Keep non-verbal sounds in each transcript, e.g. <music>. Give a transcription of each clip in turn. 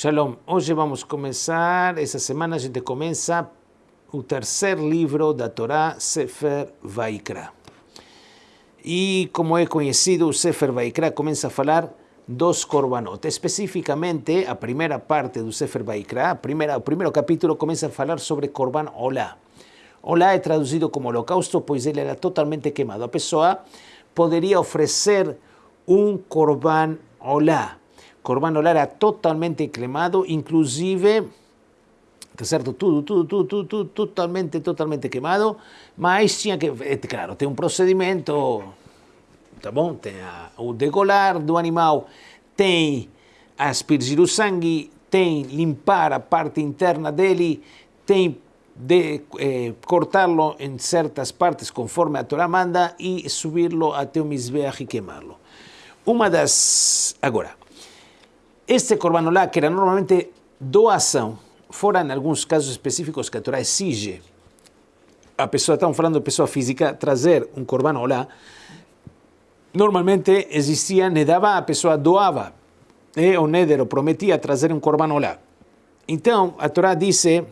Shalom, hoje vamos começar, essa semana a gente começa o terceiro livro da Torá, Sefer Vaikra. E como é conhecido, o Sefer Vaikra começa a falar dos korbanot. Especificamente, a primeira parte do Sefer Vaikra, a primeira, o primeiro capítulo começa a falar sobre korban olá. Olá é traduzido como holocausto, pois ele era totalmente queimado. A pessoa poderia oferecer um korban olá Corban Olá era totalmente queimado, inclusive, tá certo? Tudo, tudo, tudo, tudo, tudo, totalmente, totalmente queimado, mas tinha que, é, claro, tem um procedimento, tá bom? Tem a, o degolar do animal, tem aspergir o sangue, tem limpar a parte interna dele, tem de eh, cortá-lo em certas partes conforme a Torá manda e subir-lo até o Mizbeach e queimá-lo. Uma das... Agora, este corbanolá, que era normalmente doação, fora em alguns casos específicos que a Torá exige a pessoa, estamos falando de pessoa física, trazer um corbanolá, normalmente existia, ne dava, a pessoa doava, eh, o Néder prometia trazer um corbanolá. Então, a Torá diz, eh,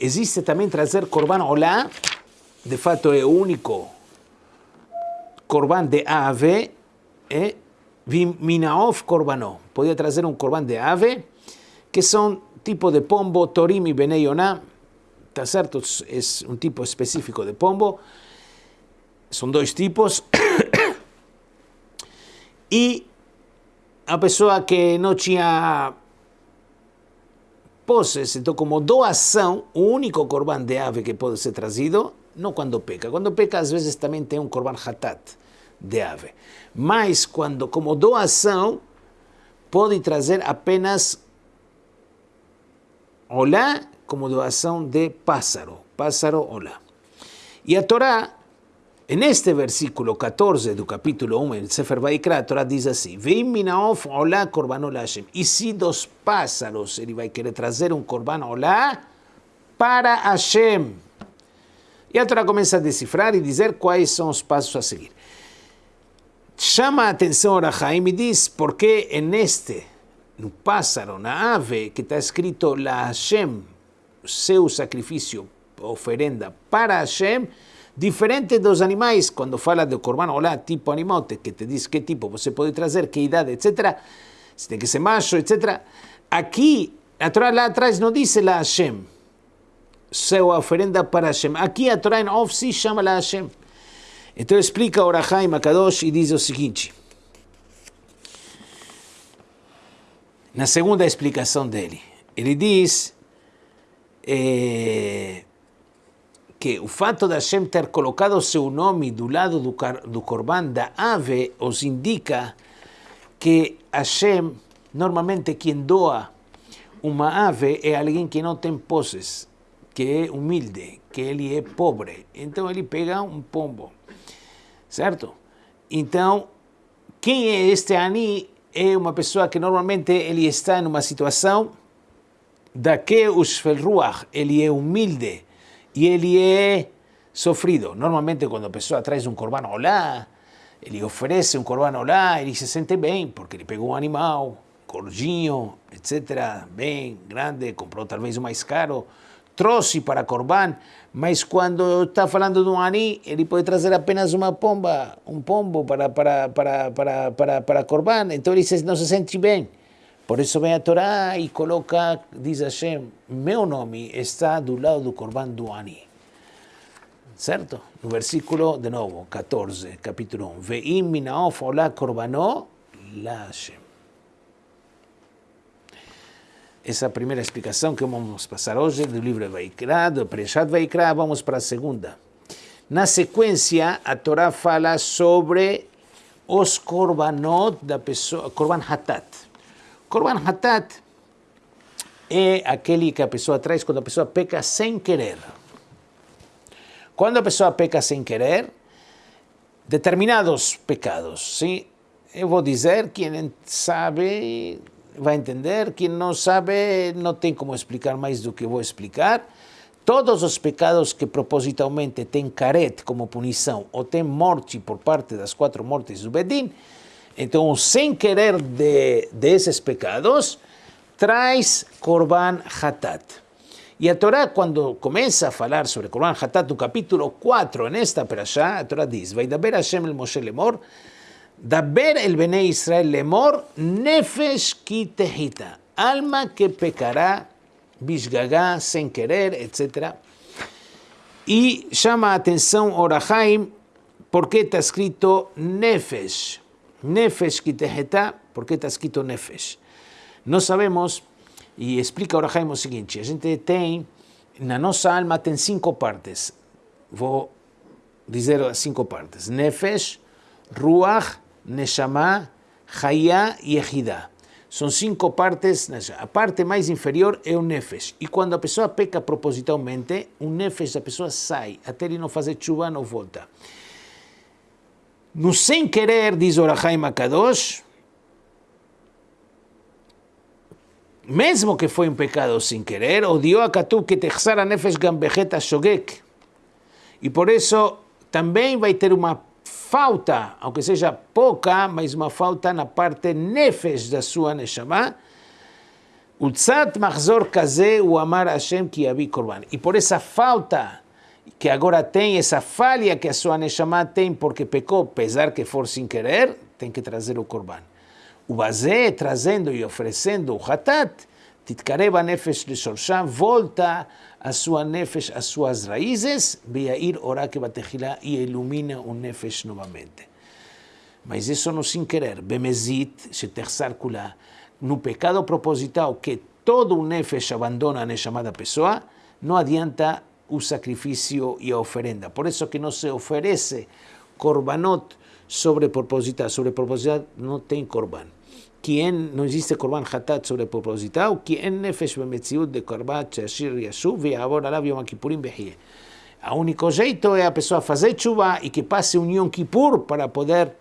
existe também trazer corbanolá, de fato é o único corban de ave, eh, Minaof Korbanó. Podía traer un corbán de ave, que son tipo de pombo, Torim y Beneyoná. ¿Está cierto? Es un tipo específico de pombo. Son dos tipos. <coughs> y a pessoa que no tinha poses, entonces como doação, o único corbán de ave que puede ser trazido, no cuando peca. Cuando peca, a veces también tiene un corbán hatat de ave. Mas quando, como doação, pode trazer apenas olá como doação de pássaro, pássaro olá. E a Torá, neste versículo 14 do capítulo 1, em Sefer Vaikra, a Torá diz assim, Vem minaof olá korban olá Hashem. E se dos pássaros ele vai querer trazer um korban olá para Hashem. E a Torá começa a decifrar e dizer quais são os passos a seguir. Chama a atenção Arahaim e diz porque en este, no pássaro, na ave, que está escrito La Hashem, seu sacrifício, oferenda para Hashem, diferente dos animais, quando fala do corban olá, tipo animal, que te diz que tipo você pode trazer, que idade, etc., se tem que ser macho, etc., aqui, a Torá lá atrás não diz La Hashem, seu oferenda para Hashem. Aqui a Torá em off sí chama La Hashem. Então explica Orahai Makadosh e diz o seguinte. Na segunda explicação dele, ele diz é, que o fato de Hashem ter colocado seu nome do lado do, do corban da ave os indica que Hashem, normalmente quem doa uma ave é alguém que não tem posses, que é humilde, que ele é pobre. Então ele pega um pombo certo? Então, quem é este Ani? É uma pessoa que normalmente ele está em uma situação da que o Shvelruach, ele é humilde e ele é sofrido. Normalmente quando a pessoa traz um corban olá, ele oferece um corban olá, ele se sente bem, porque ele pegou um animal, gordinho, etc., bem grande, comprou talvez o mais caro, trouxe para corban, mas quando está falando de um ani, ele pode trazer apenas uma pomba, um pombo para, para, para, para, para, para corban, então ele não se sente bem. Por isso vem a Torá e coloca, diz Hashem, meu nome está do lado do corban do ani. Certo? No versículo, de novo, 14, capítulo 1. Ve'im minaof olá korbanó la Hashem. Essa primeira explicação que vamos passar hoje do livro Vaikra, do Preshat Vaikra, vamos para a segunda. Na sequência, a Torá fala sobre os korbanot da pessoa, korban hatat. Korban hatat é aquele que a pessoa traz quando a pessoa peca sem querer. Quando a pessoa peca sem querer, determinados pecados, sim? Eu vou dizer, quem sabe vai entender. Quem não sabe, não tem como explicar mais do que vou explicar. Todos os pecados que propositalmente têm caret como punição ou têm morte por parte das quatro mortes do Bedin, então, sem querer de, desses pecados, traz Korban Hatat. Y a Torah cuando comienza a hablar sobre Korban Hatat, no capítulo 4, en esta perashá, a Torah dice, Vaidaber Hashem el Moshe lemor, Daber el Bene Israel lemor, nefesh ki tehita, alma que pecará, bishgagá, sin querer, etc. Y llama atención Orahaim, porque está escrito nefesh, nefesh ki tehita, porque está escrito nefesh. No sabemos e explica o Jaime o seguinte, a gente tem, na nossa alma cinco partes. Vou dizer as cinco partes. Nefesh, Ruach, Neshama, Hayá e Ehidah. São cinco partes. A parte mais inferior é o Nefesh. E quando a pessoa peca propositalmente, o Nefesh da pessoa sai. Até ele não fazer chuva, não volta. No sem querer, diz o Rahaim Akadosh, mesmo que foi um pecado sem querer, odiou a Katu que texar a nefesh gambejeta shogek. E por isso também vai ter uma falta, aunque seja pouca, mas uma falta na parte nefesh da sua neshama. Utzat machzor kaze o amar Hashem ki yavi korban. E por essa falta que agora tem, essa falha que a sua neshama tem porque pecou, apesar que for sem querer, tem que trazer o korban. O Bazé, trazendo e oferecendo o Hatat, Titkareba Nefesh de Shorsha, volta a sua Nefesh, as suas raízes, Beair Orake Batejilá e ilumina o Nefesh novamente. Mas isso não sem querer. Bemezit, Shetersar Kula, no pecado proposital que todo o Nefesh abandona a chamada pessoa, não adianta o sacrifício e a oferenda. Por isso que não se oferece korbanot sobre proposital. Sobre proposital não tem korban. No existe korban hatat sobre propositado, quien nefesh bemetziut de korban shashir yashuv ve'avor alav yom kippurim behie. A único jeito é a pessoa fazer chuva e que passe um Yom Kippur para poder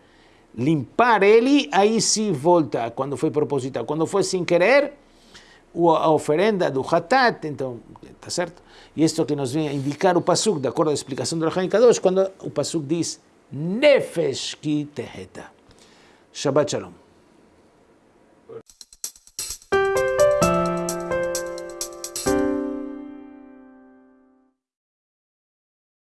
limpar ele, aí sim volta quando foi propositado. Quando foi sem querer, a oferenda do Hatat, então, está certo? E isto que nos vem a indicar o Pasuk, de acordo à explicação do Rahaim Kadosh, quando o Pasuk diz Nefesh ki teheta. Shabbat Shalom.